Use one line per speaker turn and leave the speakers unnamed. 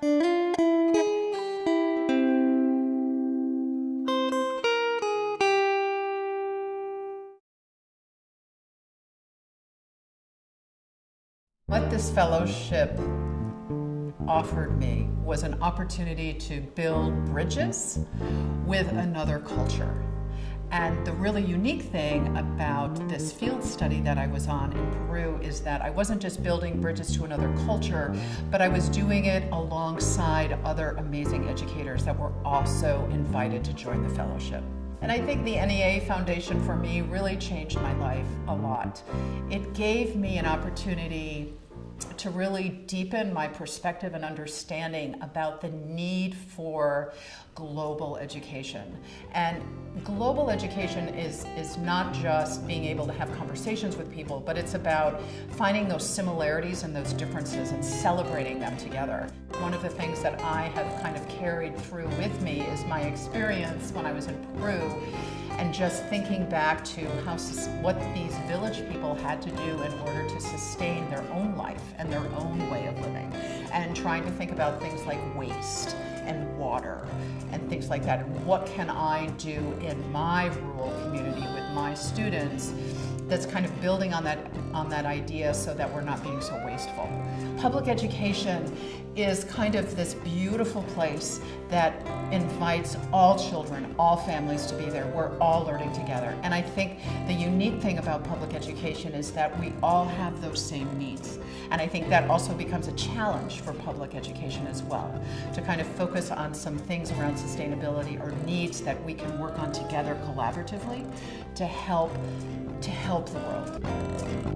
What this fellowship offered me was an opportunity to build bridges with another culture. And the really unique thing about this field study that I was on in Peru is that I wasn't just building bridges to another culture, but I was doing it alongside other amazing educators that were also invited to join the fellowship. And I think the NEA Foundation for me really changed my life a lot. It gave me an opportunity to really deepen my perspective and understanding about the need for global education. And global education is, is not just being able to have conversations with people, but it's about finding those similarities and those differences and celebrating them together. One of the things that I have kind of carried through with me is my experience when I was in Peru and just thinking back to how what these village people had to do in order to sustain their own life and their own way of living and trying to think about things like waste and water and things like that what can I do in my rural community with my students that's kind of building on that on that idea so that we're not being so wasteful. Public education is kind of this beautiful place that invites all children, all families to be there. We're all learning together. And I think the unique thing about public education is that we all have those same needs. And I think that also becomes a challenge for public education as well, to kind of focus on some things around sustainability or needs that we can work on together collaboratively to help to help the world.